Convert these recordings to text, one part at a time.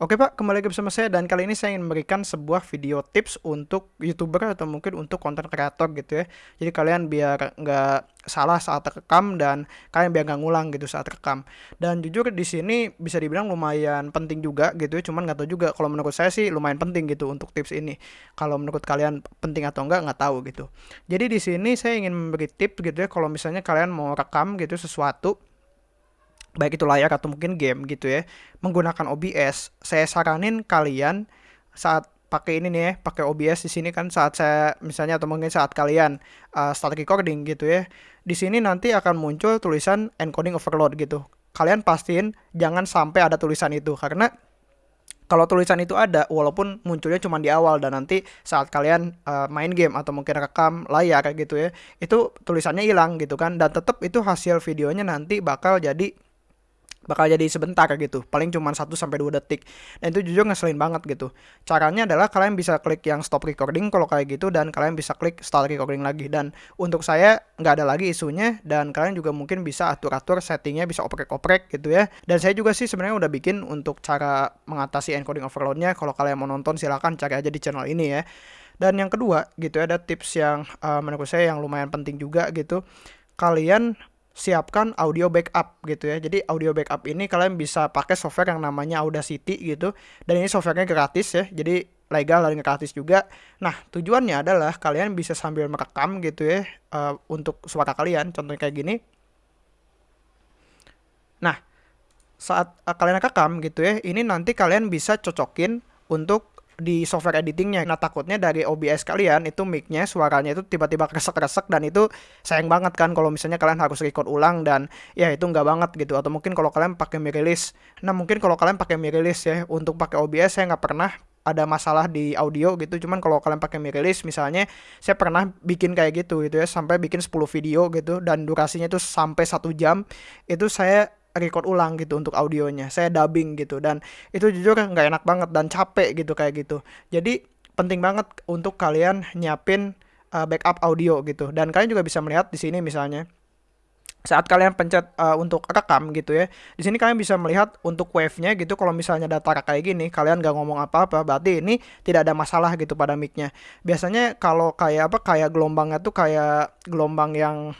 Oke Pak, kembali lagi bersama saya dan kali ini saya ingin memberikan sebuah video tips untuk youtuber atau mungkin untuk konten kreator gitu ya. Jadi kalian biar nggak salah saat rekam dan kalian biar nggak ngulang gitu saat rekam. Dan jujur di sini bisa dibilang lumayan penting juga gitu ya. Cuman nggak tahu juga kalau menurut saya sih lumayan penting gitu untuk tips ini. Kalau menurut kalian penting atau enggak nggak tahu gitu. Jadi di sini saya ingin memberi tips gitu ya kalau misalnya kalian mau rekam gitu sesuatu baik itu layar atau mungkin game gitu ya menggunakan OBS saya saranin kalian saat pakai ini nih ya pakai OBS di sini kan saat saya misalnya atau mungkin saat kalian uh, start recording gitu ya di sini nanti akan muncul tulisan encoding overload gitu. Kalian pastiin jangan sampai ada tulisan itu karena kalau tulisan itu ada walaupun munculnya cuma di awal dan nanti saat kalian uh, main game atau mungkin rekam layar gitu ya itu tulisannya hilang gitu kan dan tetap itu hasil videonya nanti bakal jadi bakal jadi sebentar gitu. Paling cuma 1 sampai 2 detik. Dan itu jujur ngeselin banget gitu. Caranya adalah kalian bisa klik yang stop recording kalau kayak gitu dan kalian bisa klik start recording lagi. Dan untuk saya nggak ada lagi isunya dan kalian juga mungkin bisa atur-atur settingnya bisa oprek-oprek gitu ya. Dan saya juga sih sebenarnya udah bikin untuk cara mengatasi encoding overloadnya. Kalau kalian mau nonton silahkan cari aja di channel ini ya. Dan yang kedua gitu ya ada tips yang uh, menurut saya yang lumayan penting juga gitu. Kalian siapkan audio backup gitu ya. Jadi audio backup ini kalian bisa pakai software yang namanya Audacity gitu. Dan ini softwarenya gratis ya. Jadi legal dan gratis juga. Nah, tujuannya adalah kalian bisa sambil merekam gitu ya uh, untuk suara kalian. Contohnya kayak gini. Nah, saat uh, kalian rekam gitu ya, ini nanti kalian bisa cocokin untuk di software editingnya. Nah takutnya dari OBS kalian itu micnya suaranya itu tiba-tiba kresek-kresek dan itu sayang banget kan kalau misalnya kalian harus record ulang dan ya itu nggak banget gitu. Atau mungkin kalau kalian pakai mirilis. Nah mungkin kalau kalian pakai mirilis ya untuk pakai OBS saya nggak pernah ada masalah di audio gitu cuman kalau kalian pakai mirilis misalnya saya pernah bikin kayak gitu gitu ya sampai bikin 10 video gitu dan durasinya itu sampai satu jam itu saya record ulang gitu untuk audionya. Saya dubbing gitu dan itu jujur nggak enak banget dan capek gitu kayak gitu. Jadi penting banget untuk kalian nyiapin uh, backup audio gitu. Dan kalian juga bisa melihat di sini misalnya saat kalian pencet uh, untuk rekam gitu ya di sini kalian bisa melihat untuk wave-nya gitu. Kalau misalnya data kayak gini kalian nggak ngomong apa-apa berarti ini tidak ada masalah gitu pada mic-nya. Biasanya kalau kayak apa kayak gelombangnya tuh kayak gelombang yang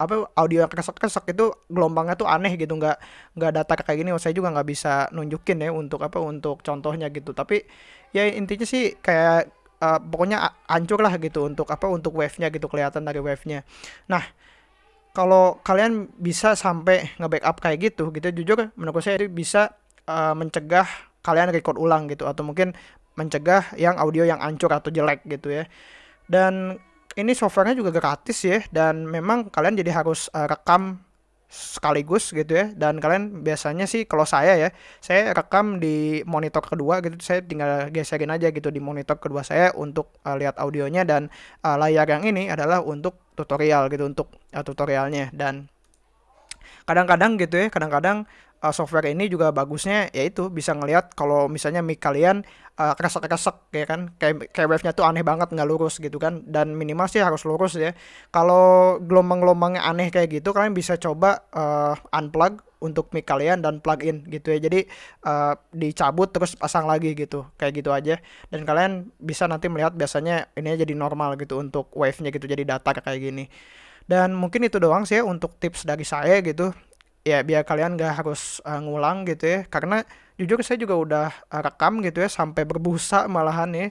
apa audio yang kesek-kesek itu gelombangnya tuh aneh gitu nggak nggak data kayak gini. Saya juga nggak bisa nunjukin ya untuk apa untuk contohnya gitu. Tapi ya intinya sih kayak uh, pokoknya hancur lah gitu untuk apa untuk wave-nya gitu kelihatan dari wave-nya. Nah kalau kalian bisa sampai nge-backup kayak gitu gitu jujur menurut saya itu bisa uh, mencegah kalian record ulang gitu atau mungkin mencegah yang audio yang hancur atau jelek gitu ya. Dan ini softwarenya juga gratis ya dan memang kalian jadi harus uh, rekam sekaligus gitu ya. Dan kalian biasanya sih kalau saya ya saya rekam di monitor kedua gitu saya tinggal geserin aja gitu di monitor kedua saya untuk uh, lihat audionya dan uh, layar yang ini adalah untuk tutorial gitu untuk uh, tutorialnya. Dan kadang-kadang gitu ya kadang-kadang uh, software ini juga bagusnya yaitu bisa ngelihat kalau misalnya mic kalian uh, kresek-kresek ya kan? Kayak kayak wave-nya tuh aneh banget nggak lurus gitu kan? Dan minimal sih harus lurus ya. Kalau gelombang-gelombangnya aneh kayak gitu kalian bisa coba uh, unplug untuk mic kalian dan plug in gitu ya. Jadi uh, dicabut terus pasang lagi gitu kayak gitu aja. Dan kalian bisa nanti melihat biasanya ini jadi normal gitu untuk wave-nya gitu jadi datar kayak gini. Dan mungkin itu doang sih ya untuk tips dari saya gitu ya biar kalian gak harus uh, ngulang gitu ya. Karena jujur saya juga udah uh, rekam gitu ya sampai berbusa malahan ya.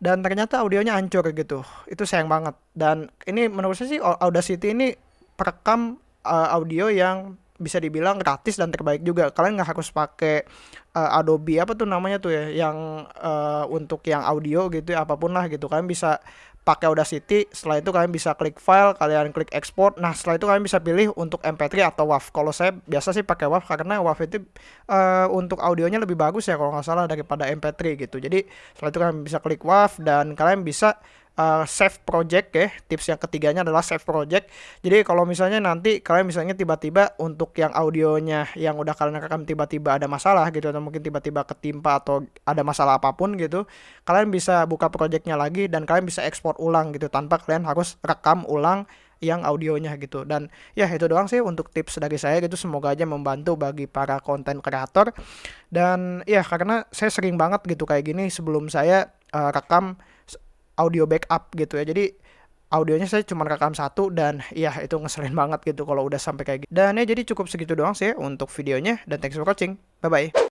Dan ternyata audionya hancur gitu. Itu sayang banget. Dan ini menurut saya sih Audacity ini perekam uh, audio yang bisa dibilang gratis dan terbaik juga. Kalian nggak harus pakai uh, Adobe apa tuh namanya tuh ya yang uh, untuk yang audio gitu ya apa pun lah gitu. Kalian bisa pakai Audacity setelah itu kalian bisa klik file kalian klik export. Nah setelah itu kalian bisa pilih untuk MP3 atau WAV kalau saya biasa sih pakai WAV karena WAV itu uh, untuk audionya lebih bagus ya kalau nggak salah daripada MP3 gitu. Jadi setelah itu kalian bisa klik WAV dan kalian bisa uh, save project ya. Tips yang ketiganya adalah save project. Jadi kalau misalnya nanti kalian misalnya tiba-tiba untuk yang audionya yang udah kalian rekam tiba-tiba ada masalah gitu atau mungkin tiba-tiba ketimpa atau ada masalah apa pun gitu, kalian bisa buka projectnya lagi dan kalian bisa ekspor ulang gitu tanpa kalian harus rekam ulang yang audionya gitu. Dan ya itu doang sih untuk tips dari saya gitu. Semoga aja membantu bagi para konten kreator. Dan ya karena saya sering banget gitu kayak gini sebelum saya uh, rekam audio backup gitu ya. Jadi audionya saya cuma rekam satu dan ya itu ngeselin banget gitu kalau udah sampai kayak gitu. Dan ya jadi cukup segitu doang sih untuk videonya dan thanks for watching. Bye bye.